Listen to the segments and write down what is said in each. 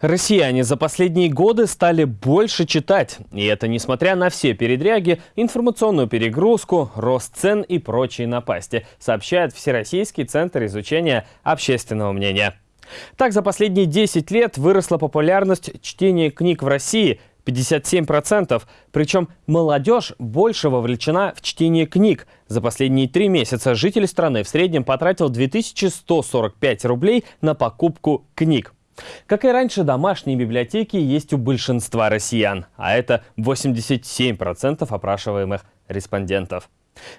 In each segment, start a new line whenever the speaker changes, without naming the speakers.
Россияне за последние годы стали больше читать. И это несмотря на все передряги, информационную перегрузку, рост цен и прочие напасти, сообщает Всероссийский центр изучения общественного мнения. Так, за последние 10 лет выросла популярность чтения книг в России 57%. Причем молодежь больше вовлечена в чтение книг. За последние три месяца житель страны в среднем потратил 2145 рублей на покупку книг. Как и раньше, домашние библиотеки есть у большинства россиян, а это 87% опрашиваемых респондентов.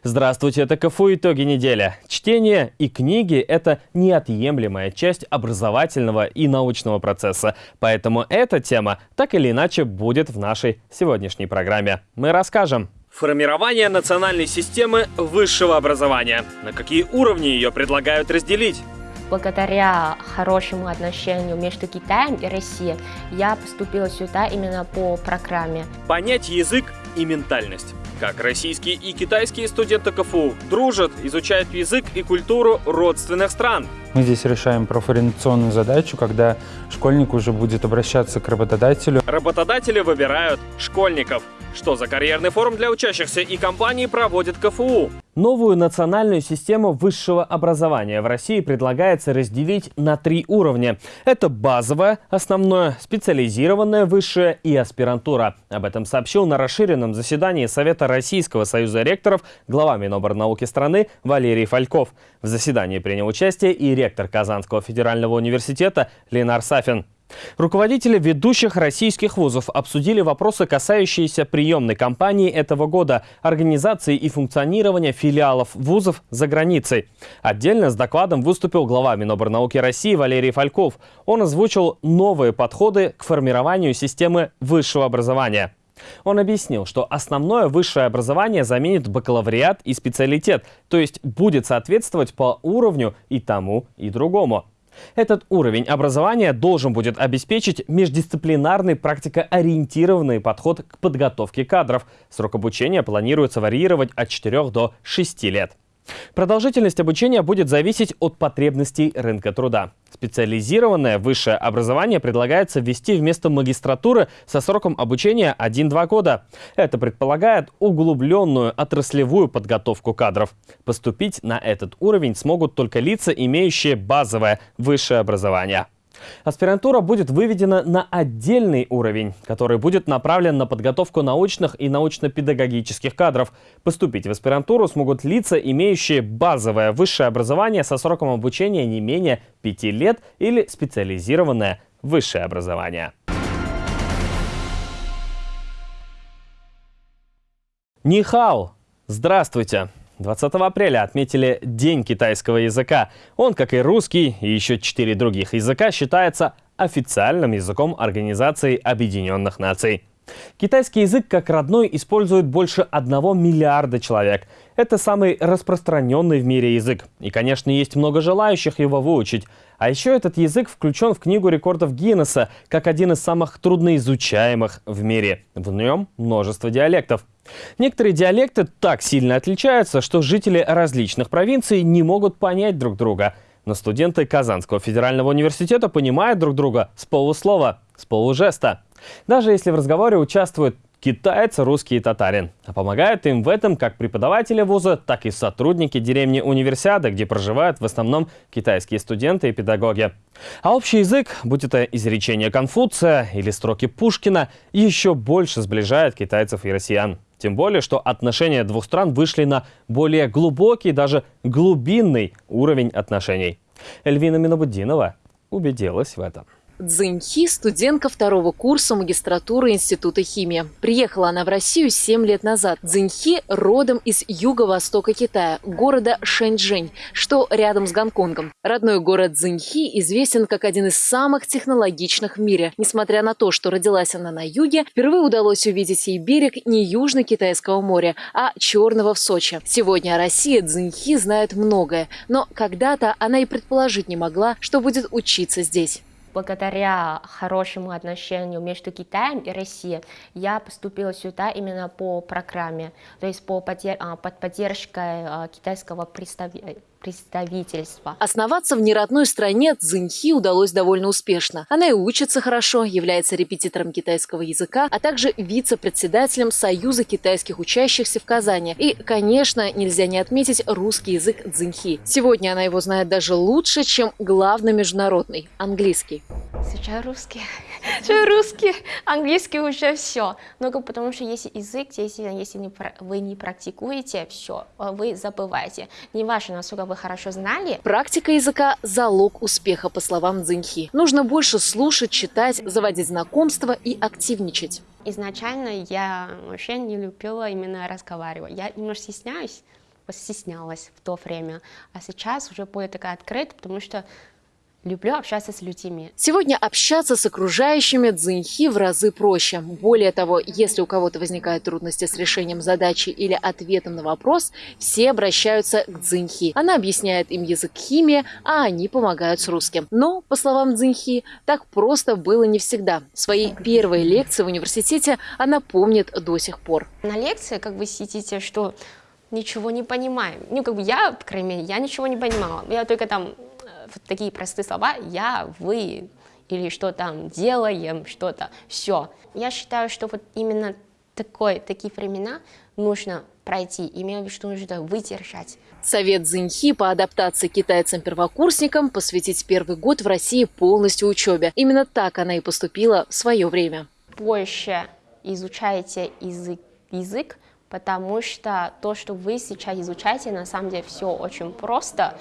Здравствуйте, это КФУ «Итоги недели». Чтение и книги – это неотъемлемая часть образовательного и научного процесса. Поэтому эта тема так или иначе будет в нашей сегодняшней программе. Мы расскажем. Формирование национальной системы высшего образования. На какие уровни ее предлагают разделить?
Благодаря хорошему отношению между Китаем и Россией я поступила сюда именно по программе.
Понять язык и ментальность. Как российские и китайские студенты КФУ дружат, изучают язык и культуру родственных стран.
Мы здесь решаем профориентационную задачу, когда школьник уже будет обращаться к работодателю.
Работодатели выбирают школьников. Что за карьерный форум для учащихся и компаний проводит КФУ? Новую национальную систему высшего образования в России предлагается разделить на три уровня. Это базовое, основное, специализированное высшее и аспирантура. Об этом сообщил на расширенном заседании Совета Российского союза ректоров глава Миноборнауки страны Валерий Фальков. В заседании принял участие и ректор Казанского федерального университета Ленар Сафин. Руководители ведущих российских вузов обсудили вопросы, касающиеся приемной кампании этого года, организации и функционирования филиалов вузов за границей. Отдельно с докладом выступил глава Миноборнауки России Валерий Фальков. Он озвучил новые подходы к формированию системы высшего образования. Он объяснил, что основное высшее образование заменит бакалавриат и специалитет, то есть будет соответствовать по уровню и тому, и другому. Этот уровень образования должен будет обеспечить междисциплинарный практикоориентированный подход к подготовке кадров. Срок обучения планируется варьировать от 4 до 6 лет. Продолжительность обучения будет зависеть от потребностей рынка труда. Специализированное высшее образование предлагается ввести вместо магистратуры со сроком обучения 1-2 года. Это предполагает углубленную отраслевую подготовку кадров. Поступить на этот уровень смогут только лица, имеющие базовое высшее образование. Аспирантура будет выведена на отдельный уровень, который будет направлен на подготовку научных и научно-педагогических кадров. Поступить в аспирантуру смогут лица, имеющие базовое высшее образование со сроком обучения не менее 5 лет или специализированное высшее образование. Нихао! Здравствуйте! 20 апреля отметили День китайского языка. Он, как и русский и еще четыре других языка, считается официальным языком Организации Объединенных Наций. Китайский язык как родной используют больше одного миллиарда человек. Это самый распространенный в мире язык. И, конечно, есть много желающих его выучить. А еще этот язык включен в Книгу рекордов Гиннесса как один из самых трудноизучаемых в мире. В нем множество диалектов. Некоторые диалекты так сильно отличаются, что жители различных провинций не могут понять друг друга. Но студенты Казанского федерального университета понимают друг друга с полуслова, с полужеста. Даже если в разговоре участвуют китаец, русский и татарин. А помогают им в этом как преподаватели вуза, так и сотрудники деревни Универсиады, где проживают в основном китайские студенты и педагоги. А общий язык, будь это изречение Конфуция или строки Пушкина, еще больше сближает китайцев и россиян. Тем более, что отношения двух стран вышли на более глубокий, даже глубинный уровень отношений. Эльвина Минобудинова убедилась в этом.
Цзиньхи – студентка второго курса магистратуры Института химии. Приехала она в Россию 7 лет назад. Цзиньхи родом из юго-востока Китая, города Шэньчжэнь, что рядом с Гонконгом. Родной город Цзиньхи известен как один из самых технологичных в мире. Несмотря на то, что родилась она на юге, впервые удалось увидеть ей берег не Южно-Китайского моря, а Черного в Сочи. Сегодня о России Цзиньхи знает многое, но когда-то она и предположить не могла, что будет учиться здесь
благодаря хорошему отношению между Китаем и Россией я поступила сюда именно по программе, то есть по а, под поддержкой а, китайского представ...
представительства.
Основаться в неродной стране Цзиньхи удалось довольно успешно. Она и учится хорошо, является репетитором китайского языка, а также вице-председателем Союза китайских учащихся в Казани. И, конечно, нельзя не отметить русский язык Цзиньхи. Сегодня она его знает даже лучше, чем главный международный – английский.
Сейчас русский. Сейчас русский, английский уже все. Но потому что если язык, если, если не, вы не практикуете, все, вы забываете. Не важно, насколько вы хорошо знали.
Практика языка – залог успеха, по словам Цзиньхи. Нужно больше слушать, читать, заводить знакомства и активничать.
Изначально я вообще не любила именно разговаривать. Я немножко стесняюсь, стеснялась в то время. А сейчас уже более такая открыта, потому что Люблю общаться с людьми.
Сегодня общаться с окружающими дзиньхи в разы проще. Более того, если у кого-то возникают трудности с решением задачи или ответом на вопрос, все обращаются к дзиньхи. Она объясняет им язык химии, а они помогают с русским. Но, по словам дзиньхи, так просто было не всегда. Свои первые лекции в университете она помнит до сих пор.
На лекции, как вы сидите, что ничего не понимаем. Ну, как бы я, по крайней мере, я ничего не понимала. Я только там вот такие простые слова «я», «вы» или что там делаем, что-то, все. Я считаю, что вот именно такой, такие времена нужно пройти, имею в виду, что нужно выдержать.
Совет Цзиньхи по адаптации китайцам-первокурсникам посвятить первый год в России полностью учебе. Именно так она и поступила в свое время.
Больше изучайте язык, язык потому что то, что вы сейчас изучаете, на самом деле все очень просто.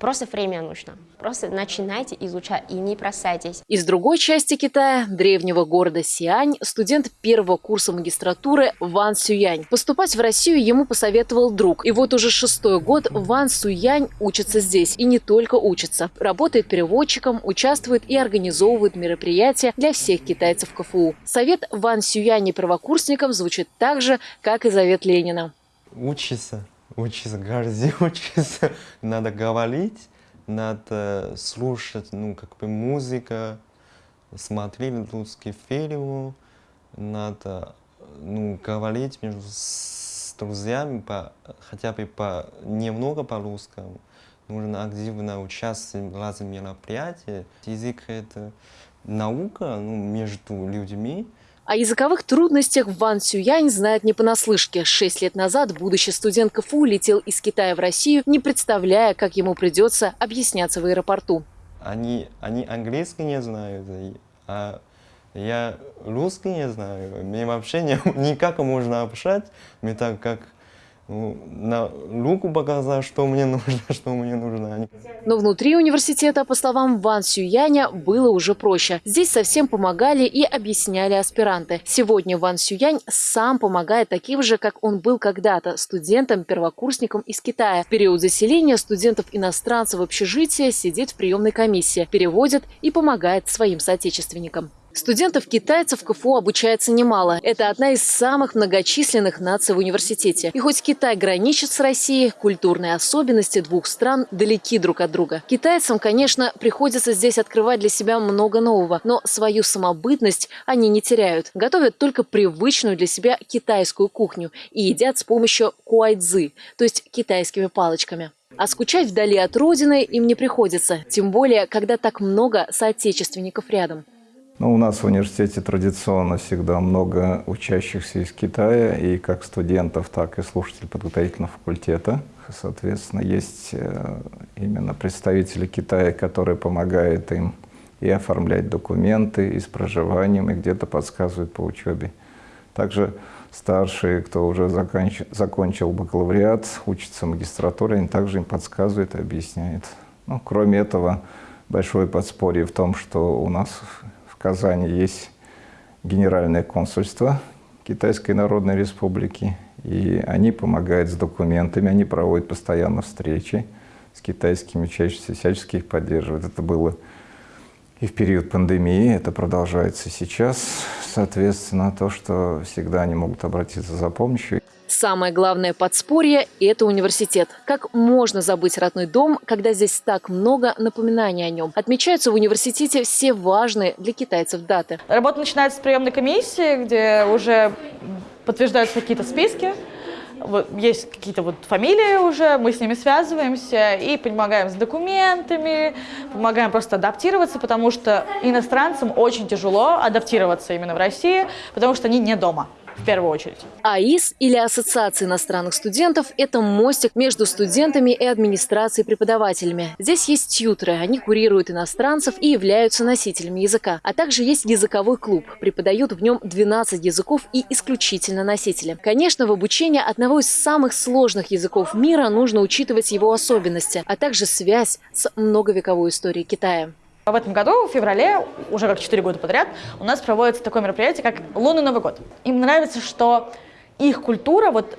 Просто время нужно. Просто начинайте изучать и не бросайтесь.
Из другой части Китая, древнего города Сиань, студент первого курса магистратуры Ван Сюянь. Поступать в Россию ему посоветовал друг. И вот уже шестой год Ван Сюянь учится здесь. И не только учится. Работает переводчиком, участвует и организовывает мероприятия для всех китайцев КФУ. Совет Ван Сюяни первокурсникам звучит так же, как и завет Ленина.
Учиться учиться, горди учиться, надо говорить, надо слушать, ну, как бы музыка, смотреть русский фильм, надо, ну, говорить между с друзьями, по, хотя бы по, немного по-русскому. Нужно активно участвовать в разных мероприятиях. Язык — это наука ну, между людьми,
о языковых трудностях Ван Сюянь знает не понаслышке. Шесть лет назад будущий студент КФУ летел из Китая в Россию, не представляя, как ему придется объясняться в аэропорту.
Они, они английский не знают, а я русский не знаю. Мне вообще не, никак можно общаться, мне так как на руку показать, что мне нужно, что мне нужно.
Но внутри университета, по словам Ван Сюяня, было уже проще. Здесь совсем помогали и объясняли аспиранты. Сегодня Ван Сюянь сам помогает таким же, как он был когда-то, студентам-первокурсникам из Китая. В период заселения студентов-иностранцев в общежитие сидит в приемной комиссии, переводит и помогает своим соотечественникам. Студентов-китайцев в КФУ обучается немало. Это одна из самых многочисленных наций в университете. И хоть Китай граничит с Россией, культурные особенности двух стран далеки друг от друга. Китайцам, конечно, приходится здесь открывать для себя много нового, но свою самобытность они не теряют. Готовят только привычную для себя китайскую кухню и едят с помощью куайцзы, то есть китайскими палочками. А скучать вдали от родины им не приходится, тем более, когда так много соотечественников рядом.
Ну, у нас в университете традиционно всегда много учащихся из Китая, и как студентов, так и слушателей подготовительного факультета. Соответственно, есть э, именно представители Китая, которые помогают им и оформлять документы, и с проживанием, и где-то подсказывают по учебе. Также старшие, кто уже закончил, закончил бакалавриат, учится в магистратуре, они также им подсказывают и объясняют. Ну, кроме этого, большое подспорье в том, что у нас Казани есть Генеральное консульство Китайской Народной Республики, и они помогают с документами, они проводят постоянно встречи с китайскими учащимися, всячески их поддерживают. Это было и в период пандемии, это продолжается сейчас. Соответственно, то, что всегда они могут обратиться за помощью.
Самое главное подспорье – это университет. Как можно забыть родной дом, когда здесь так много напоминаний о нем? Отмечаются в университете все важные для китайцев даты.
Работа начинается с приемной комиссии, где уже подтверждаются какие-то списки. есть какие-то вот фамилии уже, мы с ними связываемся и помогаем с документами, помогаем просто адаптироваться, потому что иностранцам очень тяжело адаптироваться именно в России, потому что они не дома в первую очередь.
АИС или Ассоциация иностранных студентов – это мостик между студентами и администрацией преподавателями. Здесь есть тьютеры, они курируют иностранцев и являются носителями языка. А также есть языковой клуб, преподают в нем 12 языков и исключительно носители. Конечно, в обучении одного из самых сложных языков мира нужно учитывать его особенности, а также связь с многовековой историей Китая.
В этом году, в феврале, уже как 4 года подряд, у нас проводится такое мероприятие, как Лунный Новый год. Им нравится, что их культура, вот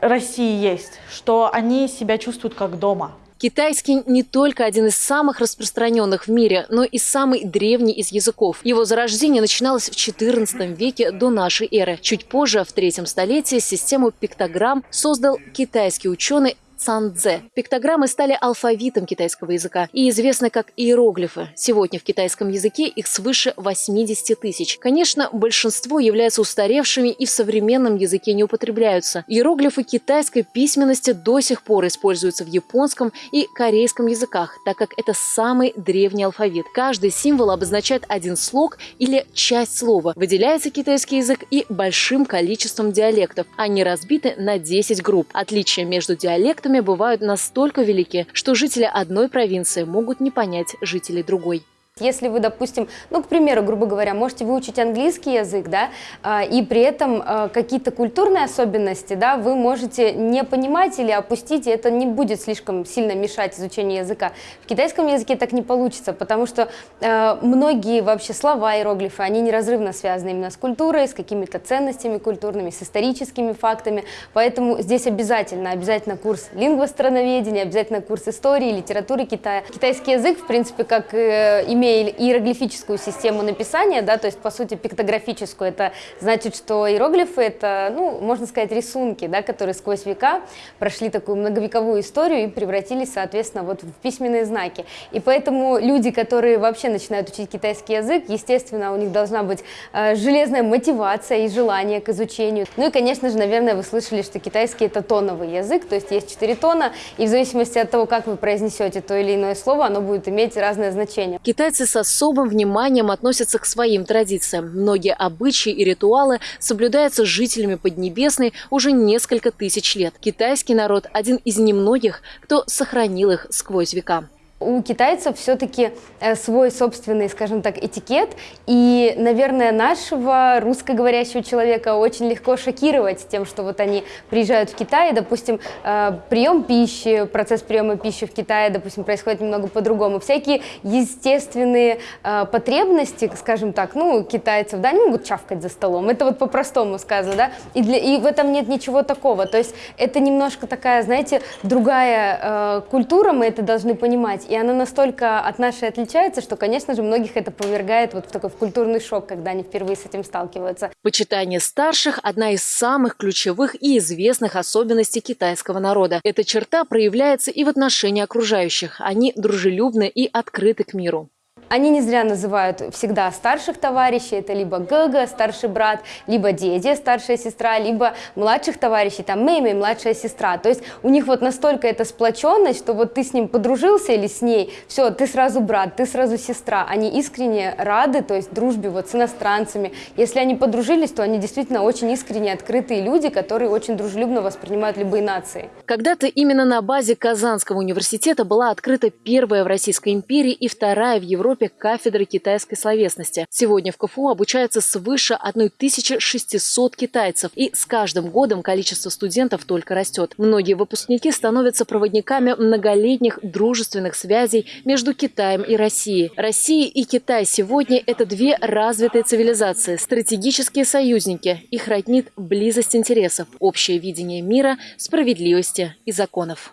России есть, что они себя чувствуют как дома.
Китайский не только один из самых распространенных в мире, но и самый древний из языков. Его зарождение начиналось в XIV веке до нашей эры. Чуть позже, в третьем столетии, систему пиктограмм создал китайский ученый цанцзе. Пиктограммы стали алфавитом китайского языка и известны как иероглифы. Сегодня в китайском языке их свыше 80 тысяч. Конечно, большинство являются устаревшими и в современном языке не употребляются. Иероглифы китайской письменности до сих пор используются в японском и корейском языках, так как это самый древний алфавит. Каждый символ обозначает один слог или часть слова. Выделяется китайский язык и большим количеством диалектов. Они разбиты на 10 групп. Отличия между диалектами бывают настолько велики, что жители одной провинции могут не понять жителей другой.
Если вы, допустим, ну, к примеру, грубо говоря, можете выучить английский язык, да, а, и при этом а, какие-то культурные особенности, да, вы можете не понимать или опустить, и это не будет слишком сильно мешать изучению языка. В китайском языке так не получится, потому что а, многие вообще слова, иероглифы, они неразрывно связаны именно с культурой, с какими-то ценностями культурными, с историческими фактами, поэтому здесь обязательно, обязательно курс лингвостроноведения, обязательно курс истории, литературы Китая. Китайский язык, в принципе, как э, имеет имея иероглифическую систему написания, да, то есть, по сути, пиктографическую, это значит, что иероглифы — это, ну, можно сказать, рисунки, да, которые сквозь века прошли такую многовековую историю и превратились, соответственно, вот в письменные знаки. И поэтому люди, которые вообще начинают учить китайский язык, естественно, у них должна быть э, железная мотивация и желание к изучению. Ну и, конечно же, наверное, вы слышали, что китайский — это тоновый язык, то есть есть четыре тона, и в зависимости от того, как вы произнесете то или иное слово, оно будет иметь разное значение.
Китайцы Китайцы с особым вниманием относятся к своим традициям. Многие обычаи и ритуалы соблюдаются жителями Поднебесной уже несколько тысяч лет. Китайский народ – один из немногих, кто сохранил их сквозь века.
У китайцев все-таки э, свой собственный, скажем так, этикет, и, наверное, нашего русскоговорящего человека очень легко шокировать тем, что вот они приезжают в Китай, и, допустим, э, прием пищи, процесс приема пищи в Китае, допустим, происходит немного по-другому. Всякие естественные э, потребности, скажем так, ну, китайцев, да, они могут чавкать за столом, это вот по-простому сказано, да, и, для, и в этом нет ничего такого, то есть это немножко такая, знаете, другая культура, мы это должны понимать, и она настолько от нашей отличается, что, конечно же, многих это повергает вот в такой в культурный шок, когда они впервые с этим сталкиваются.
Почитание старших – одна из самых ключевых и известных особенностей китайского народа. Эта черта проявляется и в отношении окружающих. Они дружелюбны и открыты к миру.
Они не зря называют всегда старших товарищей, это либо Гага, старший брат, либо Деди, старшая сестра, либо младших товарищей, там Мэймэй, младшая сестра. То есть у них вот настолько эта сплоченность, что вот ты с ним подружился или с ней, все, ты сразу брат, ты сразу сестра. Они искренне рады, то есть дружбе вот с иностранцами. Если они подружились, то они действительно очень искренне открытые люди, которые очень дружелюбно воспринимают любые нации.
Когда-то именно на базе Казанского университета была открыта первая в Российской империи и вторая в Европе Европе кафедры китайской словесности. Сегодня в КФУ обучается свыше 1600 китайцев, и с каждым годом количество студентов только растет. Многие выпускники становятся проводниками многолетних дружественных связей между Китаем и Россией. Россия и Китай сегодня – это две развитые цивилизации, стратегические союзники. Их роднит близость интересов, общее видение мира, справедливости и законов.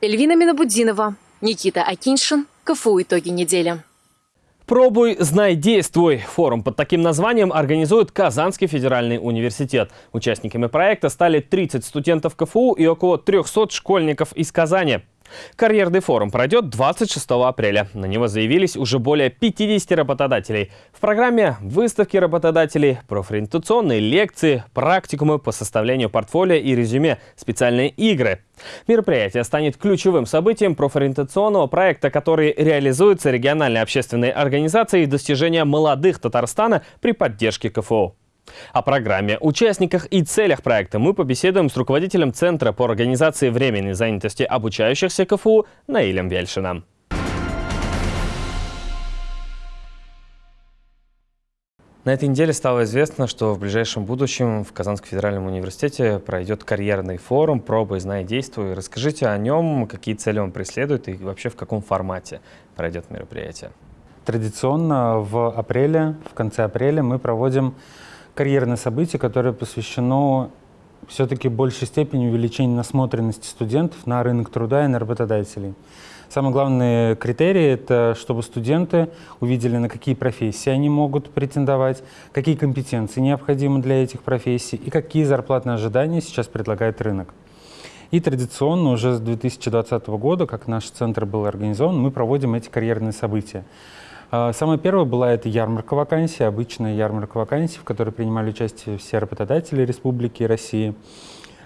Эльвина Минобудинова, Никита Акиншин, КФУ «Итоги недели».
«Пробуй, знай, действуй». Форум под таким названием организует Казанский федеральный университет. Участниками проекта стали 30 студентов КФУ и около 300 школьников из Казани. Карьерный форум пройдет 26 апреля. На него заявились уже более 50 работодателей. В программе выставки работодателей, профориентационные лекции, практикумы по составлению портфолио и резюме, специальные игры. Мероприятие станет ключевым событием профориентационного проекта, который реализуется региональной общественной организацией достижения молодых Татарстана при поддержке КФО. О программе, участниках и целях проекта мы побеседуем с руководителем Центра по организации временной занятости обучающихся КФУ Наилем Вельшином. На этой неделе стало известно, что в ближайшем будущем в Казанском федеральном университете пройдет карьерный форум «Пробуй, знай, действуй». Расскажите о нем, какие цели он преследует и вообще в каком формате пройдет мероприятие.
Традиционно в апреле, в конце апреля мы проводим карьерное событие, которое посвящено все-таки большей степени увеличению насмотренности студентов на рынок труда и на работодателей. Самый главный критерий – это чтобы студенты увидели, на какие профессии они могут претендовать, какие компетенции необходимы для этих профессий и какие зарплатные ожидания сейчас предлагает рынок. И традиционно уже с 2020 года, как наш центр был организован, мы проводим эти карьерные события. А, самая первая была это ярмарка вакансий, обычная ярмарка вакансий, в которой принимали участие все работодатели Республики России.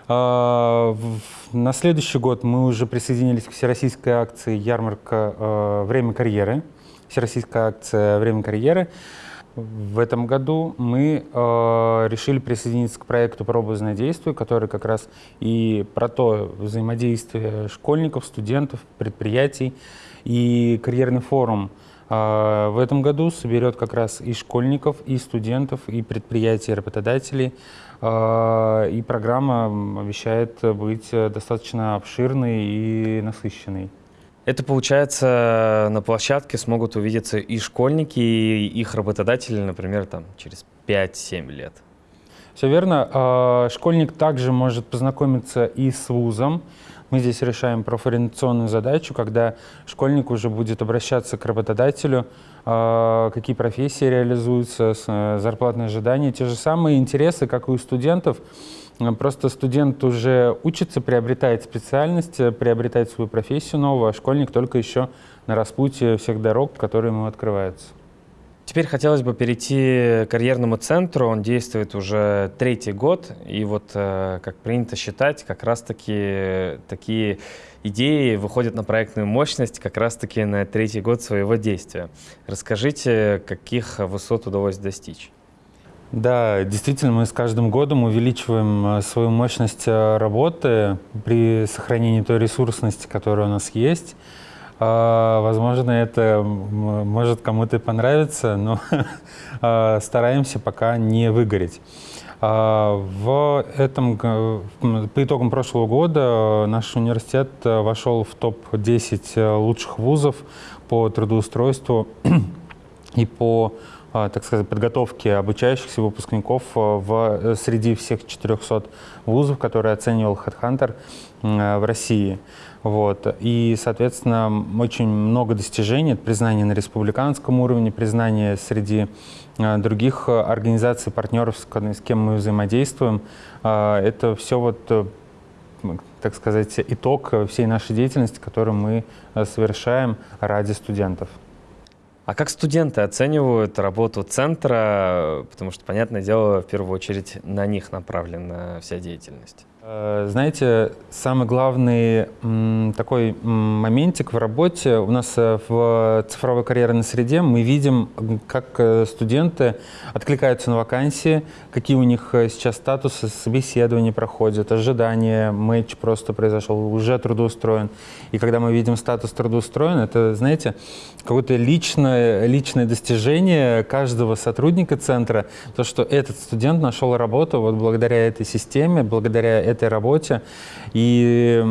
А, на следующий год мы уже присоединились к всероссийской акции «Ярмарка. А, время карьеры». Всероссийская акция «Время карьеры». В этом году мы решили присоединиться к проекту «Пробозное действие», который как раз и про то взаимодействие школьников, студентов, предприятий и карьерный форум – в этом году соберет как раз и школьников, и студентов, и предприятий, и работодателей. А, и программа обещает быть достаточно обширной и насыщенной.
Это получается, на площадке смогут увидеться и школьники, и их работодатели, например, там, через 5-7 лет.
Все верно. А, школьник также может познакомиться и с вузом, мы здесь решаем профориентационную задачу, когда школьник уже будет обращаться к работодателю, а, какие профессии реализуются, э, зарплатные ожидания, те же самые интересы, как и у студентов. Просто студент уже учится, приобретает специальность, приобретает свою профессию новую, а школьник только еще на распутье всех дорог, которые ему открываются.
Теперь хотелось бы перейти к карьерному центру. Он действует уже третий год. И вот, э, как принято считать, как раз-таки такие идеи выходят на проектную мощность как раз-таки на третий год своего действия. Расскажите, каких высот удалось достичь?
Да, действительно, мы с каждым годом увеличиваем э, свою мощность э, работы при сохранении той ресурсности, которая у нас есть. А, возможно, это может кому-то понравиться, но а, стараемся пока не выгореть. А, в этом, по итогам прошлого года наш университет вошел в топ-10 лучших вузов по трудоустройству и по так сказать, подготовке обучающихся выпускников в, среди всех 400 вузов, которые оценивал HeadHunter в России. Вот. И, соответственно, очень много достижений, признание на республиканском уровне, признание среди э, других организаций, партнеров, с кем мы взаимодействуем. Э, это все вот э, так сказать, итог всей нашей деятельности, которую мы совершаем ради студентов.
А как студенты оценивают работу центра? Потому что, понятное дело, в первую очередь на них направлена вся деятельность.
Э, знаете, самый главный такой моментик в работе у нас э, в цифровой карьерной среде мы видим, как э, студенты откликаются на вакансии, какие у них сейчас статусы собеседования проходят, ожидания, матч просто произошел, уже трудоустроен. И когда мы видим статус трудоустроен, это, знаете, какое-то личное, личное достижение каждого сотрудника центра, то, что этот студент нашел работу вот благодаря этой системе, благодаря этой работе. И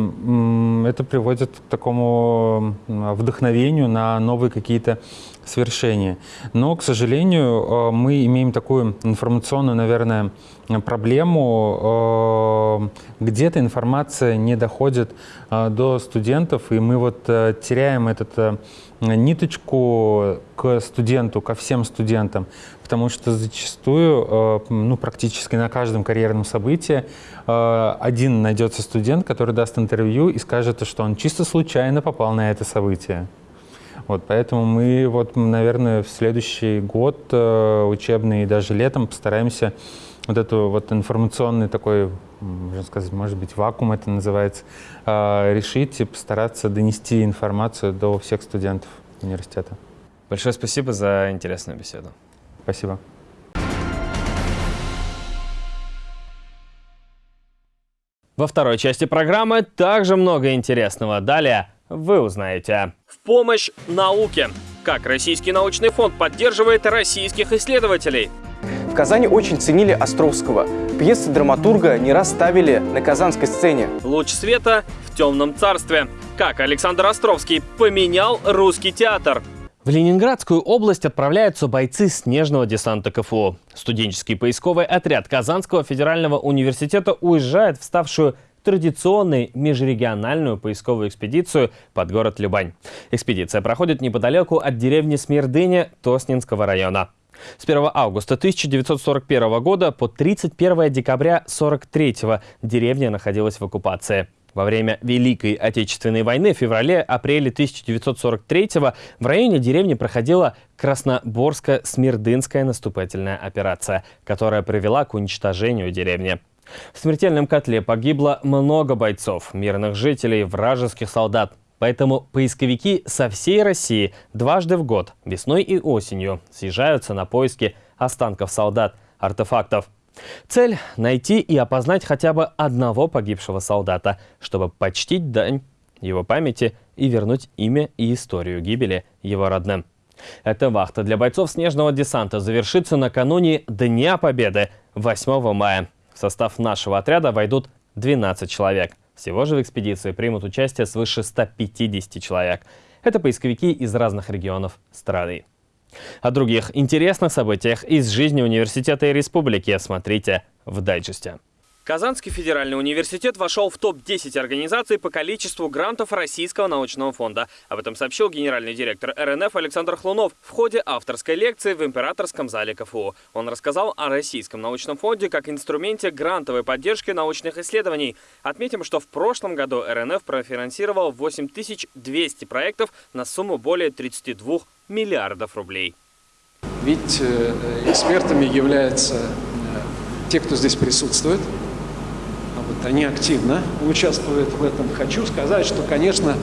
это приводит к такому вдохновению на новые какие-то свершение. Но, к сожалению, мы имеем такую информационную, наверное, проблему. Где-то информация не доходит до студентов, и мы вот теряем этот ниточку к студенту, ко всем студентам, потому что зачастую, э, ну, практически на каждом карьерном событии э, один найдется студент, который даст интервью и скажет, что он чисто случайно попал на это событие. Вот, поэтому мы, вот, наверное, в следующий год э, учебный и даже летом постараемся вот эту вот информационный такой, можно сказать, может быть, вакуум это называется, э, решить и постараться донести информацию до всех студентов университета.
Большое спасибо за интересную беседу.
Спасибо.
Во второй части программы также много интересного. Далее вы узнаете. В помощь науке. Как Российский научный фонд поддерживает российских исследователей.
В Казани очень ценили Островского. Пьесы драматурга не раз ставили на казанской сцене.
Луч света в темном царстве. Как Александр Островский поменял русский театр. В Ленинградскую область отправляются бойцы снежного десанта КФУ. Студенческий поисковый отряд Казанского федерального университета уезжает в ставшую традиционной межрегиональную поисковую экспедицию под город Любань. Экспедиция проходит неподалеку от деревни Смердыня Тоснинского района. С 1 августа 1941 года по 31 декабря 1943 деревня находилась в оккупации. Во время Великой Отечественной войны в феврале-апреле 1943 в районе деревни проходила Красноборско-Смирдынская наступательная операция, которая привела к уничтожению деревни. В смертельном котле погибло много бойцов, мирных жителей, вражеских солдат. Поэтому поисковики со всей России дважды в год, весной и осенью, съезжаются на поиски останков солдат, артефактов. Цель – найти и опознать хотя бы одного погибшего солдата, чтобы почтить дань его памяти и вернуть имя и историю гибели его родным. Эта вахта для бойцов снежного десанта завершится накануне Дня Победы 8 мая. В состав нашего отряда войдут 12 человек. Всего же в экспедиции примут участие свыше 150 человек. Это поисковики из разных регионов страны. О других интересных событиях из жизни университета и республики смотрите в дайджесте. Казанский федеральный университет вошел в топ-10 организаций по количеству грантов Российского научного фонда. Об этом сообщил генеральный директор РНФ Александр Хлунов в ходе авторской лекции в Императорском зале КФУ. Он рассказал о Российском научном фонде как инструменте грантовой поддержки научных исследований. Отметим, что в прошлом году РНФ профинансировал 8200 проектов на сумму более 32 миллиардов рублей.
Ведь э, экспертами являются э, те, кто здесь присутствует – они активно участвуют в этом. Хочу сказать, что, конечно,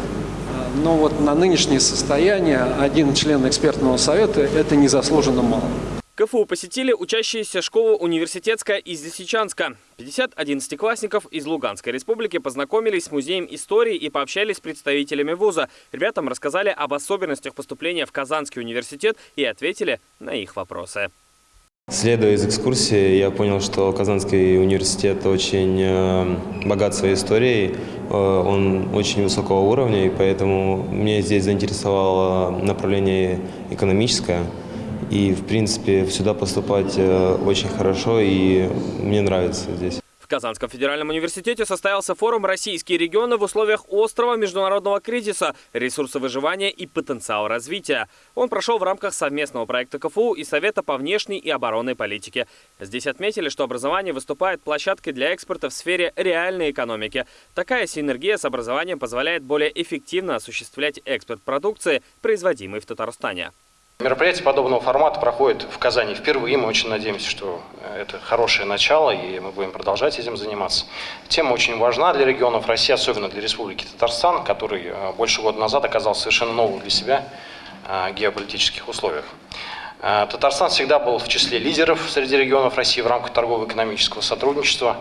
но вот на нынешнее состояние один член экспертного совета – это незаслуженно мало.
КФУ посетили учащиеся школы университетская из Лисичанска. 50 одиннадцатиклассников из Луганской республики познакомились с музеем истории и пообщались с представителями вуза. Ребятам рассказали об особенностях поступления в Казанский университет и ответили на их вопросы.
Следуя из экскурсии, я понял, что Казанский университет очень э, богат своей историей, э, он очень высокого уровня, и поэтому мне здесь заинтересовало направление экономическое. И, в принципе, сюда поступать э, очень хорошо, и мне нравится здесь.
Казанском федеральном университете состоялся форум «Российские регионы в условиях острого международного кризиса. Ресурсы выживания и потенциал развития». Он прошел в рамках совместного проекта КФУ и Совета по внешней и оборонной политике. Здесь отметили, что образование выступает площадкой для экспорта в сфере реальной экономики. Такая синергия с образованием позволяет более эффективно осуществлять экспорт продукции, производимой в Татарстане.
Мероприятие подобного формата проходит в Казани впервые. Мы очень надеемся, что это хорошее начало, и мы будем продолжать этим заниматься. Тема очень важна для регионов России, особенно для Республики Татарстан, который э, больше года назад оказался совершенно новым для себя э, геополитических условиях. Э, Татарстан всегда был в числе лидеров среди регионов России в рамках торгово-экономического сотрудничества.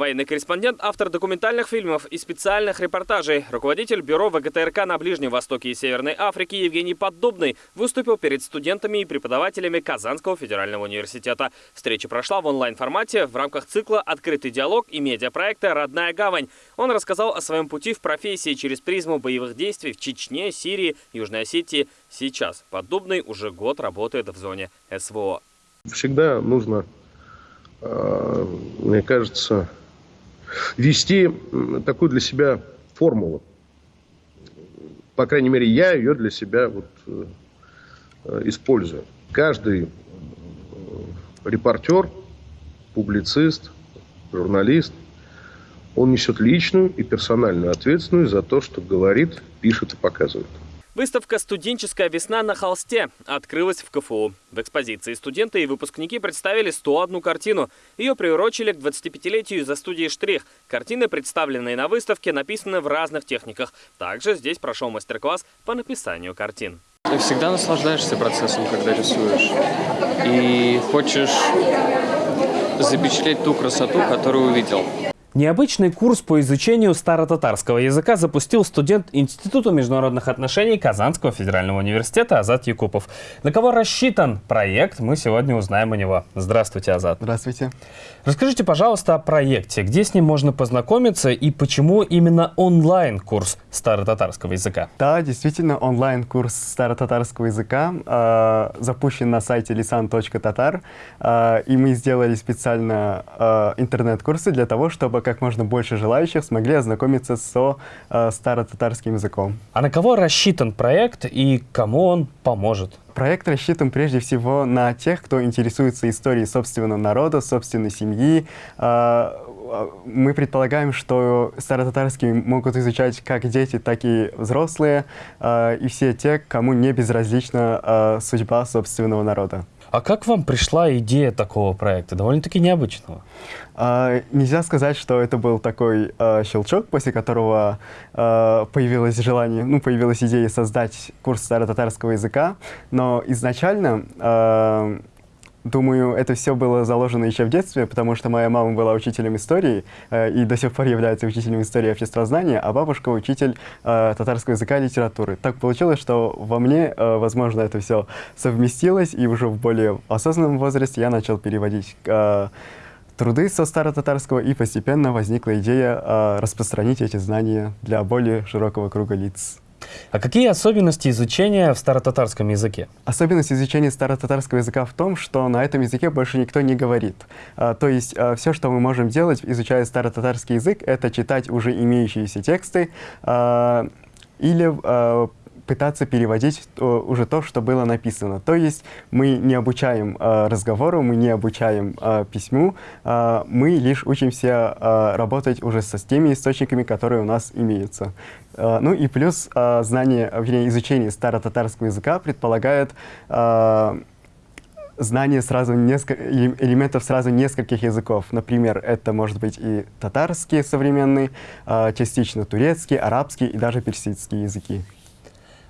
Военный корреспондент, автор документальных фильмов и специальных репортажей, руководитель бюро ВГТРК на Ближнем Востоке и Северной Африке Евгений Поддубный выступил перед студентами и преподавателями Казанского федерального университета. Встреча прошла в онлайн-формате в рамках цикла «Открытый диалог» и медиапроекта «Родная гавань». Он рассказал о своем пути в профессии через призму боевых действий в Чечне, Сирии, Южной Осетии. Сейчас Поддубный уже год работает в зоне СВО.
Всегда нужно, э, мне кажется, вести такую для себя формулу. По крайней мере, я ее для себя вот, э, использую. Каждый э, репортер, публицист, журналист, он несет личную и персональную ответственность за то, что говорит, пишет и показывает.
Выставка «Студенческая весна на холсте» открылась в КФУ. В экспозиции студенты и выпускники представили 101 картину. Ее приурочили к 25-летию за студией «Штрих». Картины, представленные на выставке, написаны в разных техниках. Также здесь прошел мастер-класс по написанию картин.
Ты всегда наслаждаешься процессом, когда рисуешь. И хочешь запечатлеть ту красоту, которую увидел.
Необычный курс по изучению старотатарского языка запустил студент Института международных отношений Казанского федерального университета Азат Якупов. На кого рассчитан проект, мы сегодня узнаем у него. Здравствуйте, Азат.
Здравствуйте.
Расскажите, пожалуйста, о проекте. Где с ним можно познакомиться и почему именно онлайн-курс старотатарского языка?
Да, действительно, онлайн-курс старотатарского языка э, запущен на сайте lisan.tatar. Э, и мы сделали специально э, интернет-курсы для того, чтобы как можно больше желающих смогли ознакомиться со э, старо-татарским языком.
А на кого рассчитан проект и кому он поможет?
Проект рассчитан прежде всего на тех, кто интересуется историей собственного народа, собственной семьи. Э, мы предполагаем, что старо-татарский могут изучать как дети, так и взрослые, э, и все те, кому не безразлична э, судьба собственного народа.
А как вам пришла идея такого проекта, довольно-таки необычного?
А, нельзя сказать, что это был такой а, щелчок, после которого а, появилось желание, ну, появилась идея создать курс старо-татарского языка, но изначально а, Думаю, это все было заложено еще в детстве, потому что моя мама была учителем истории э, и до сих пор является учителем истории обществознания, а бабушка учитель э, татарского языка и литературы. Так получилось, что во мне, э, возможно, это все совместилось, и уже в более осознанном возрасте я начал переводить э, труды со старо-татарского, и постепенно возникла идея э, распространить эти знания для более широкого круга лиц.
А какие особенности изучения в старотатарском языке?
Особенность изучения старотатарского языка в том, что на этом языке больше никто не говорит. А, то есть а, все, что мы можем делать, изучая старотатарский язык, это читать уже имеющиеся тексты а, или а, пытаться переводить уже то, что было написано. То есть мы не обучаем э, разговору, мы не обучаем э, письму, э, мы лишь учимся э, работать уже со с теми источниками, которые у нас имеются. Э, ну и плюс э, знание, вернее, изучение старо-татарского языка предполагает э, знание сразу несколько, элементов сразу нескольких языков. Например, это может быть и татарский современный, э, частично турецкий, арабский и даже персидский языки.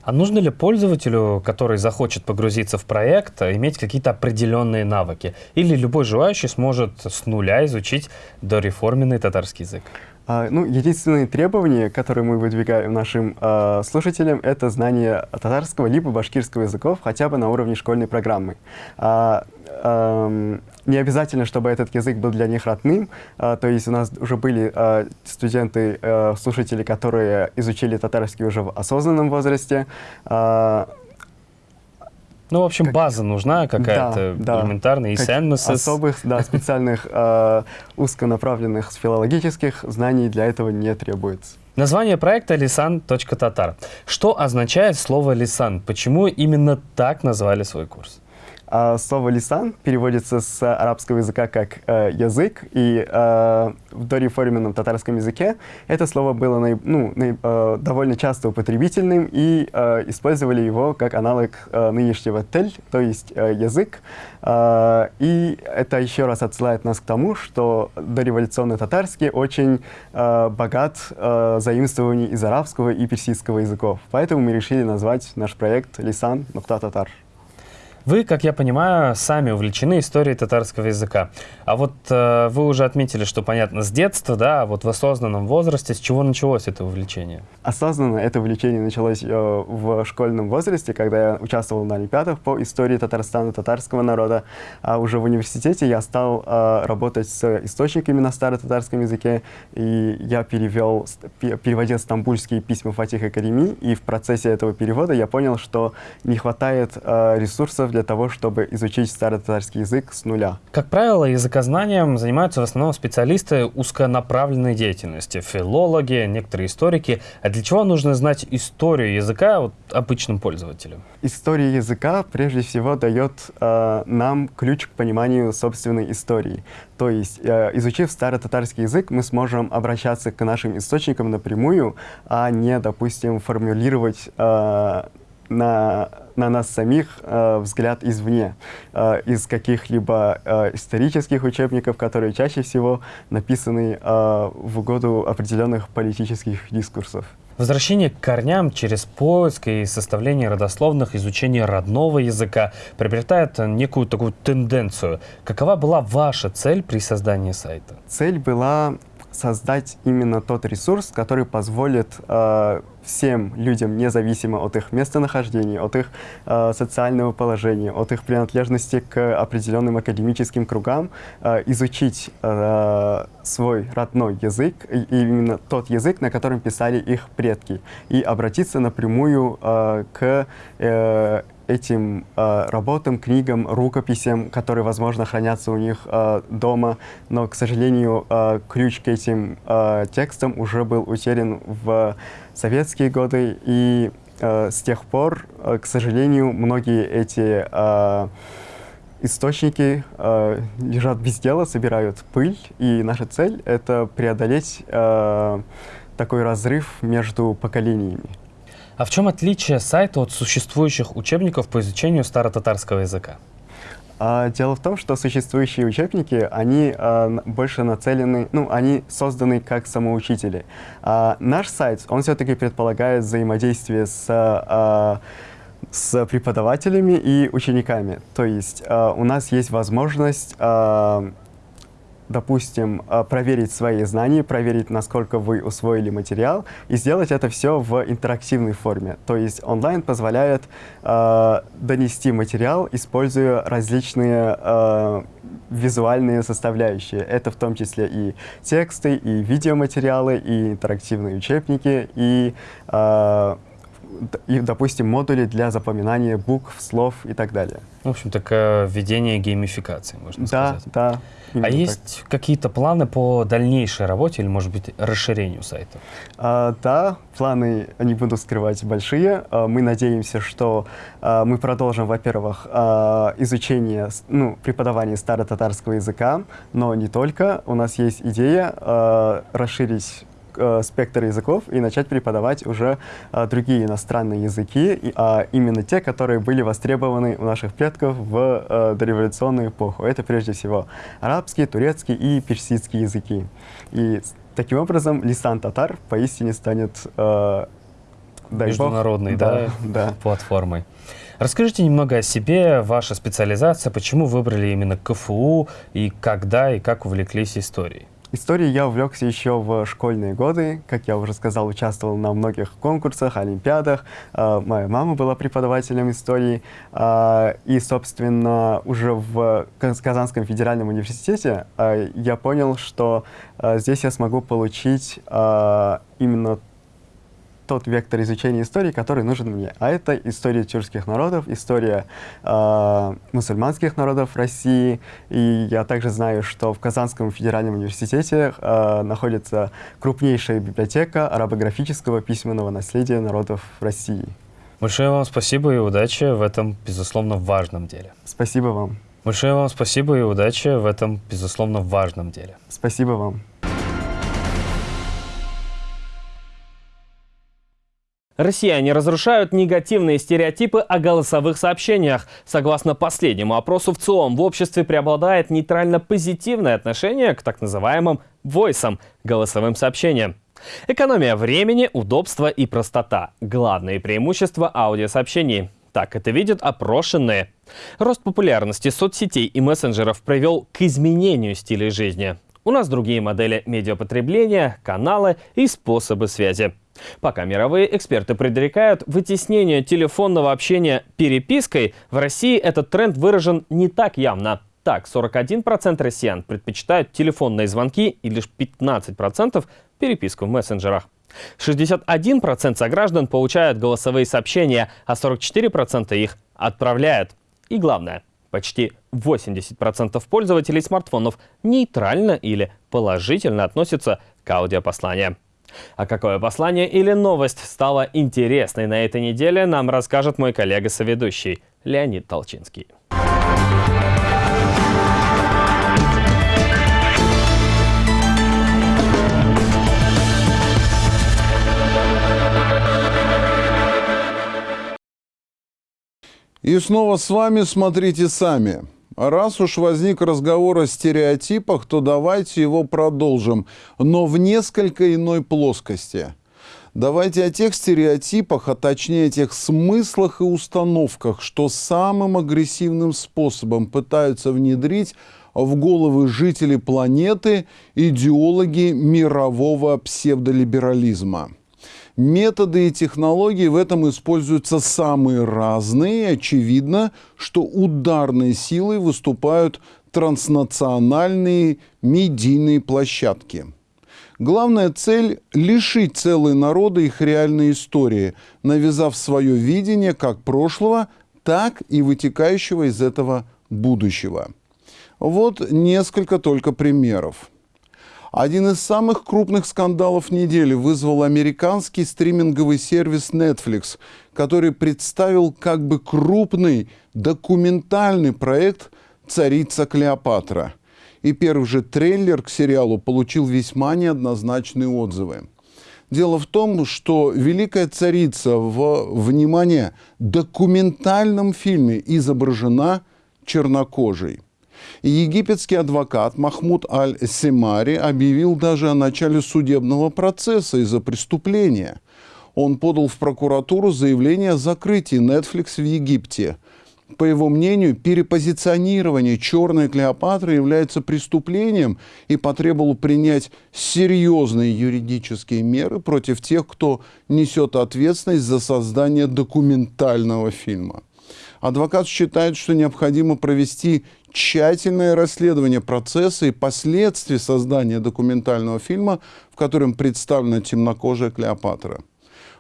А нужно ли пользователю, который захочет погрузиться в проект, иметь какие-то определенные навыки? Или любой желающий сможет с нуля изучить дореформенный татарский язык?
А, ну, единственные требования, которые мы выдвигаем нашим э, слушателям, это знание татарского либо башкирского языков хотя бы на уровне школьной программы. А, э, не обязательно, чтобы этот язык был для них родным. А, то есть у нас уже были а, студенты, а, слушатели, которые изучили татарский уже в осознанном возрасте. А,
ну, в общем, как... база нужна какая-то да, элементарная,
да. и Особых, да, специальных э, узконаправленных филологических знаний для этого не требуется.
Название проекта «Лисан.татар». Что означает слово «лисан»? Почему именно так назвали свой курс?
А слово «лисан» переводится с арабского языка как э, «язык», и э, в дореформенном татарском языке это слово было ну, э, довольно часто употребительным, и использовали его как аналог нынешнего «тель», то есть «язык». Э, и это еще раз отсылает нас к тому, что дореволюционный татарский очень богат заимствований из арабского и персидского языков. Поэтому мы решили назвать наш проект «Лисан Нухта Татар».
Вы, как я понимаю, сами увлечены историей татарского языка. А вот э, вы уже отметили, что, понятно, с детства, да, а вот в осознанном возрасте, с чего началось это увлечение?
Осознанно это увлечение началось э, в школьном возрасте, когда я участвовал на Олимпиадах по истории Татарстана, татарского народа. А уже в университете я стал э, работать с источниками на старо-татарском языке, и я перевел, переводил стамбульские письма Фатиха Карими, и в процессе этого перевода я понял, что не хватает э, ресурсов для того, чтобы изучить старо-татарский язык с нуля.
Как правило, языкознанием занимаются в основном специалисты узконаправленной деятельности, филологи, некоторые историки. А для чего нужно знать историю языка вот, обычным пользователям?
История языка прежде всего дает э, нам ключ к пониманию собственной истории. То есть, э, изучив старо-татарский язык, мы сможем обращаться к нашим источникам напрямую, а не, допустим, формулировать э, на, на нас самих э, взгляд извне, э, из каких-либо э, исторических учебников, которые чаще всего написаны э, в угоду определенных политических дискурсов.
Возвращение к корням через поиск и составление родословных, изучение родного языка приобретает некую такую тенденцию. Какова была ваша цель при создании сайта?
Цель была создать именно тот ресурс, который позволит э, всем людям, независимо от их местонахождения, от их э, социального положения, от их принадлежности к определенным академическим кругам, э, изучить э, свой родной язык, и именно тот язык, на котором писали их предки, и обратиться напрямую э, к э, этим э, работам, книгам, рукописям, которые, возможно, хранятся у них э, дома, но, к сожалению, э, ключ к этим э, текстам уже был утерян в советские годы, и э, с тех пор, э, к сожалению, многие эти э, источники э, лежат без дела, собирают пыль, и наша цель — это преодолеть э, такой разрыв между поколениями.
А в чем отличие сайта от существующих учебников по изучению старо-татарского языка?
А, дело в том, что существующие учебники, они а, больше нацелены, ну, они созданы как самоучители. А наш сайт, он все-таки предполагает взаимодействие с а, с преподавателями и учениками. То есть э, у нас есть возможность э, допустим, а, проверить свои знания, проверить, насколько вы усвоили материал, и сделать это все в интерактивной форме. То есть онлайн позволяет э, донести материал, используя различные э, визуальные составляющие. Это в том числе и тексты, и видеоматериалы, и интерактивные учебники, и э, и, допустим, модули для запоминания букв, слов и так далее.
В общем, такое введение геймификации, можно
да,
сказать.
Да,
да. А есть какие-то планы по дальнейшей работе или, может быть, расширению сайта?
А, да, планы, не буду скрывать, большие. А, мы надеемся, что а, мы продолжим, во-первых, а, изучение, ну, преподавание старо-татарского языка, но не только. У нас есть идея а, расширить э, спектр языков и начать преподавать уже э, другие иностранные языки, и, а именно те, которые были востребованы у наших предков в э, дореволюционную эпоху. Это прежде всего арабский, турецкий и персидский языки. И таким образом лисан татар поистине станет э,
международной да, да, платформой. Расскажите немного о себе, ваша специализация, почему выбрали именно КФУ и когда и как увлеклись историей?
Историей я увлекся еще в школьные годы. Как я уже сказал, участвовал на многих конкурсах, олимпиадах. Uh, моя мама была преподавателем истории. Uh, и, собственно, уже в Казанском федеральном университете uh, я понял, что здесь я смогу получить именно тот вектор изучения истории, который нужен мне. А это история тюркских народов, история э, мусульманских народов России. И я также знаю, что в Казанском федеральном университете э, находится крупнейшая библиотека арабографического письменного наследия народов России.
Большое вам спасибо и удачи в этом, безусловно, важном деле.
Спасибо вам.
Большое вам спасибо и удачи в этом, безусловно, важном деле.
Спасибо вам.
Россияне разрушают негативные стереотипы о голосовых сообщениях. Согласно последнему опросу в ЦИОМ, в обществе преобладает нейтрально-позитивное отношение к так называемым войсам – голосовым сообщениям. Экономия времени, удобство и простота – главные преимущества аудиосообщений. Так это видят опрошенные. Рост популярности соцсетей и мессенджеров привел к изменению стиля жизни. У нас другие модели медиапотребления, каналы и способы связи. Пока мировые эксперты предрекают вытеснение телефонного общения перепиской, в России этот тренд выражен не так явно. Так, 41% россиян предпочитают телефонные звонки и лишь 15% переписку в мессенджерах. 61% сограждан получают голосовые сообщения, а 44% их отправляют. И главное, почти 80% пользователей смартфонов нейтрально или положительно относятся к аудиопосланиям. А какое послание или новость стала интересной на этой неделе, нам расскажет мой коллега-соведущий Леонид Толчинский.
И снова с вами «Смотрите сами». Раз уж возник разговор о стереотипах, то давайте его продолжим, но в несколько иной плоскости. Давайте о тех стереотипах, а точнее о тех смыслах и установках, что самым агрессивным способом пытаются внедрить в головы жителей планеты идеологи мирового псевдолиберализма. Методы и технологии в этом используются самые разные. Очевидно, что ударной силой выступают транснациональные медийные площадки. Главная цель – лишить целые народы их реальной истории, навязав свое видение как прошлого, так и вытекающего из этого будущего. Вот несколько только примеров. Один из самых крупных скандалов недели вызвал американский стриминговый сервис Netflix, который представил как бы крупный документальный проект «Царица Клеопатра». И первый же трейлер к сериалу получил весьма неоднозначные отзывы. Дело в том, что «Великая царица» в, внимание, документальном фильме изображена чернокожей – Египетский адвокат Махмуд Аль-Семари объявил даже о начале судебного процесса из-за преступления. Он подал в прокуратуру заявление о закрытии Netflix в Египте. По его мнению, перепозиционирование «Черной Клеопатры» является преступлением и потребовал принять серьезные юридические меры против тех, кто несет ответственность за создание документального фильма. Адвокат считает, что необходимо провести тщательное расследование процесса и последствий создания документального фильма, в котором представлена темнокожая Клеопатра.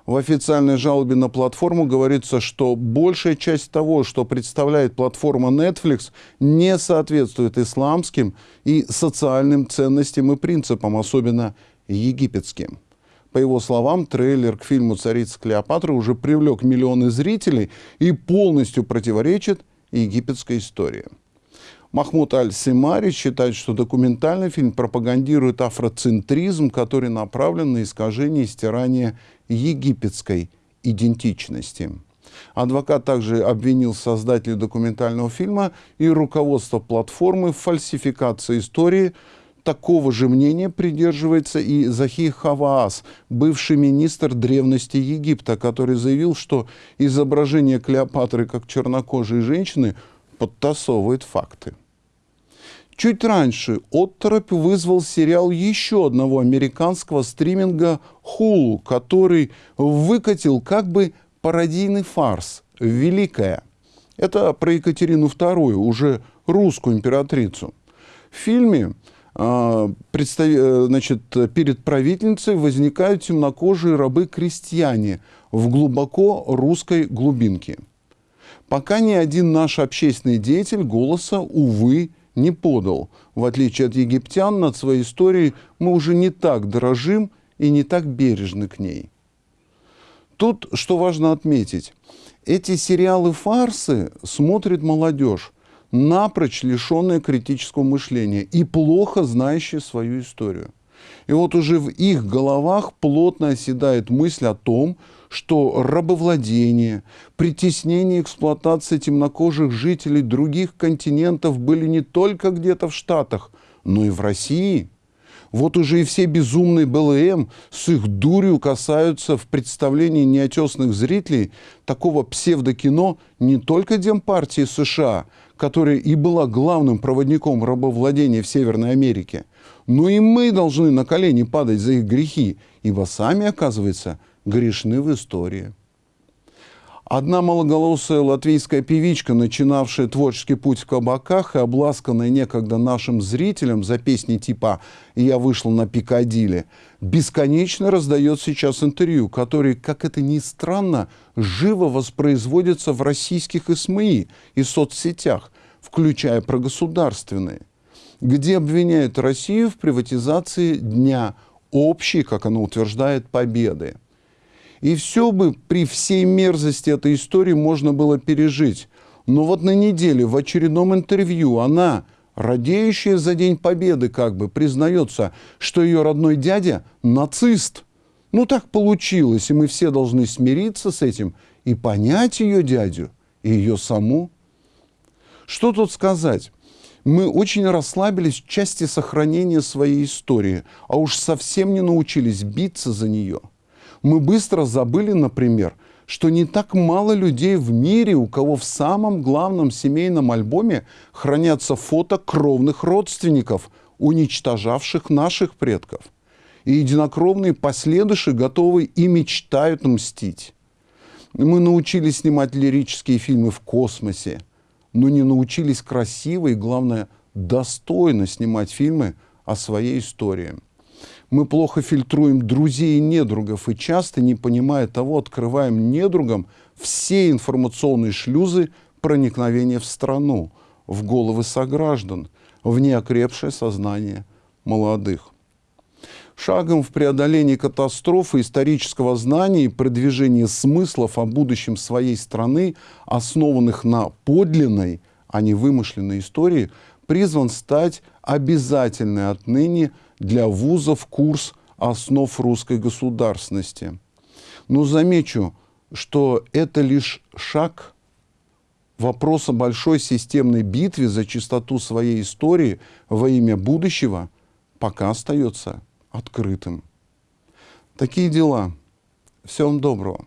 В официальной жалобе на платформу говорится, что большая часть того, что представляет платформа Netflix, не соответствует исламским и социальным ценностям и принципам, особенно египетским. По его словам, трейлер к фильму «Царица Клеопатра» уже привлек миллионы зрителей и полностью противоречит египетской истории. Махмуд Аль-Симари считает, что документальный фильм пропагандирует афроцентризм, который направлен на искажение и стирание египетской идентичности. Адвокат также обвинил создателей документального фильма и руководство платформы в фальсификации истории, Такого же мнения придерживается и Захи Хаваас, бывший министр древности Египта, который заявил, что изображение Клеопатры как чернокожей женщины подтасовывает факты. Чуть раньше отторопь вызвал сериал еще одного американского стриминга Hulu, который выкатил как бы пародийный фарс «Великая». Это про Екатерину II, уже русскую императрицу. В фильме а, э, значит, перед правительницей возникают темнокожие рабы-крестьяне в глубоко русской глубинке. Пока ни один наш общественный деятель голоса, увы, не подал. В отличие от египтян, над своей историей мы уже не так дорожим и не так бережны к ней. Тут, что важно отметить, эти сериалы-фарсы смотрит молодежь напрочь лишенные критического мышления и плохо знающие свою историю. И вот уже в их головах плотно оседает мысль о том, что рабовладение, притеснение и эксплуатация темнокожих жителей других континентов были не только где-то в Штатах, но и в России. Вот уже и все безумные БЛМ с их дурью касаются в представлении неотесных зрителей такого псевдокино не только Демпартии США, которая и была главным проводником рабовладения в Северной Америке, но и мы должны на колени падать за их грехи, ибо сами, оказывается, грешны в истории. Одна малоголосая латвийская певичка, начинавшая творческий путь в кабаках и обласканная некогда нашим зрителям за песни типа «Я вышла на Пикадилли», бесконечно раздает сейчас интервью, которые, как это ни странно, живо воспроизводятся в российских СМИ и соцсетях, включая прогосударственные, где обвиняют Россию в приватизации дня общей, как она утверждает, победы. И все бы при всей мерзости этой истории можно было пережить. Но вот на неделе в очередном интервью она, радеющая за День Победы, как бы признается, что ее родной дядя нацист. Ну так получилось, и мы все должны смириться с этим и понять ее дядю и ее саму. Что тут сказать? Мы очень расслабились в части сохранения своей истории, а уж совсем не научились биться за нее – мы быстро забыли, например, что не так мало людей в мире, у кого в самом главном семейном альбоме хранятся фото кровных родственников, уничтожавших наших предков. И единокровные последующие готовы и мечтают мстить. Мы научились снимать лирические фильмы в космосе, но не научились красиво и, главное, достойно снимать фильмы о своей истории мы плохо фильтруем друзей и недругов и часто, не понимая того, открываем недругам все информационные шлюзы проникновения в страну, в головы сограждан, в неокрепшее сознание молодых. Шагом в преодолении катастрофы исторического знания и продвижении смыслов о будущем своей страны, основанных на подлинной, а не вымышленной истории, призван стать обязательной отныне для вузов курс основ русской государственности. Но замечу, что это лишь шаг вопроса большой системной битве за чистоту своей истории во имя будущего пока остается открытым. Такие дела. Всем доброго.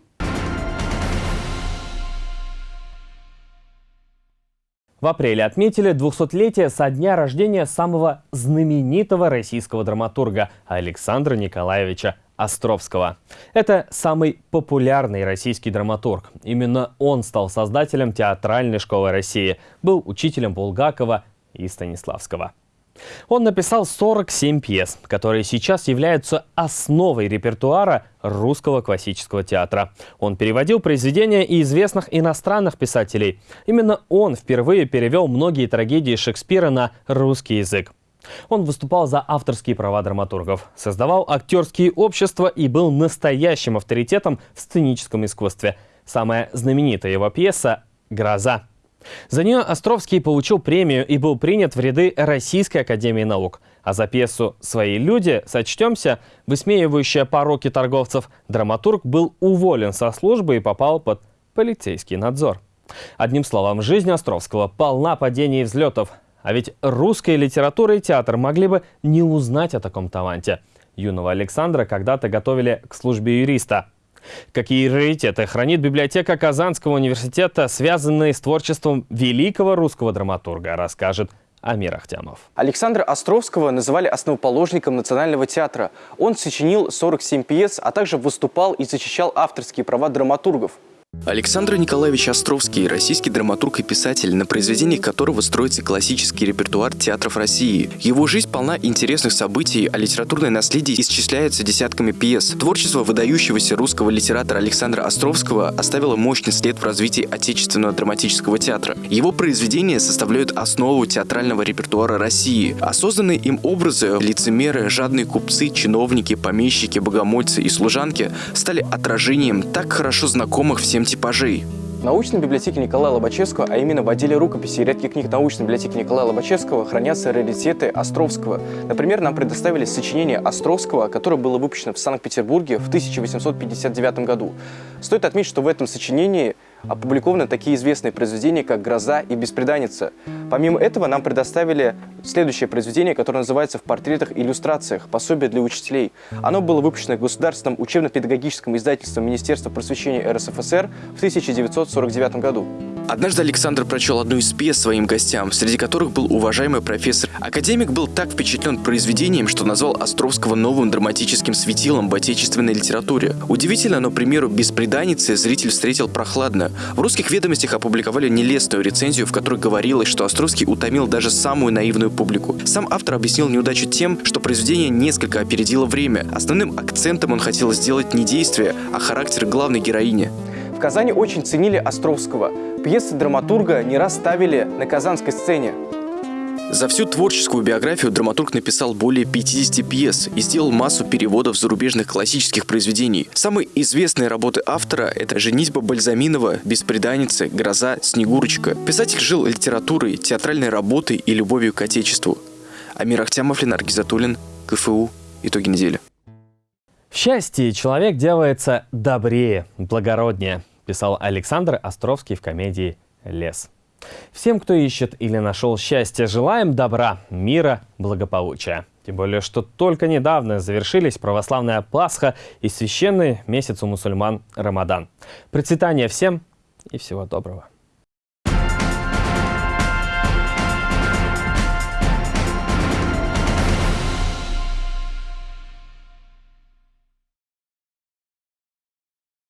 В апреле отметили 200-летие со дня рождения самого знаменитого российского драматурга Александра Николаевича Островского. Это самый популярный российский драматург. Именно он стал создателем театральной школы России, был учителем Булгакова и Станиславского. Он написал 47 пьес, которые сейчас являются основой репертуара русского классического театра. Он переводил произведения и известных иностранных писателей. Именно он впервые перевел многие трагедии Шекспира на русский язык. Он выступал за авторские права драматургов, создавал актерские общества и был настоящим авторитетом в сценическом искусстве. Самая знаменитая его пьеса «Гроза». За нее Островский получил премию и был принят в ряды Российской Академии Наук. А за пьесу «Свои люди» сочтемся, высмеивающая пороки торговцев, драматург был уволен со службы и попал под полицейский надзор. Одним словом, жизнь Островского полна падений и взлетов. А ведь русская литература и театр могли бы не узнать о таком таланте. Юного Александра когда-то готовили к службе юриста – Какие раритеты хранит библиотека Казанского университета, связанные с творчеством великого русского драматурга, расскажет Амир Ахтямов.
Александра Островского называли основоположником Национального театра. Он сочинил 47 пьес, а также выступал и защищал авторские права драматургов.
Александр Николаевич Островский – российский драматург и писатель, на произведениях которого строится классический репертуар театров России. Его жизнь полна интересных событий, а литературное наследие исчисляется десятками пьес. Творчество выдающегося русского литератора Александра Островского оставило мощный след в развитии отечественного драматического театра. Его произведения составляют основу театрального репертуара России, созданные им образы – лицемеры, жадные купцы, чиновники, помещики, богомольцы и служанки – стали отражением так хорошо знакомых всем всем типажей.
В научной библиотеке Николая Лобачевского, а именно в отделе рукописи и редких книг научной библиотеки Николая Лобачевского, хранятся раритеты Островского. Например, нам предоставили сочинение Островского, которое было выпущено в Санкт-Петербурге в 1859 году. Стоит отметить, что в этом сочинении Опубликованы такие известные произведения, как «Гроза» и «Беспреданница». Помимо этого нам предоставили следующее произведение, которое называется «В портретах и иллюстрациях. Пособие для учителей». Оно было выпущено государственным учебно-педагогическим издательством Министерства просвещения РСФСР в 1949 году.
Однажды Александр прочел одну из пьес своим гостям, среди которых был уважаемый профессор. Академик был так впечатлен произведением, что назвал Островского новым драматическим светилом в отечественной литературе. Удивительно, но, примеру, «Беспреданницы» зритель встретил прохладно. В русских ведомостях опубликовали нелестную рецензию, в которой говорилось, что Островский утомил даже самую наивную публику. Сам автор объяснил неудачу тем, что произведение несколько опередило время. Основным акцентом он хотел сделать не действие, а характер главной героини.
В Казани очень ценили Островского. Пьесы драматурга не раз ставили на казанской сцене.
За всю творческую биографию драматург написал более 50 пьес и сделал массу переводов зарубежных классических произведений. Самые известные работы автора – это «Женитьба Бальзаминова», «Беспреданница», «Гроза», «Снегурочка». Писатель жил литературой, театральной работой и любовью к отечеству. Амир Ахтямов, Ленар Гизатуллин, КФУ. Итоги недели.
В счастье человек делается добрее, благороднее, писал Александр Островский в комедии «Лес». Всем, кто ищет или нашел счастье, желаем добра, мира, благополучия. Тем более, что только недавно завершились православная Пасха и священный месяц у мусульман Рамадан. Процветания всем и всего доброго.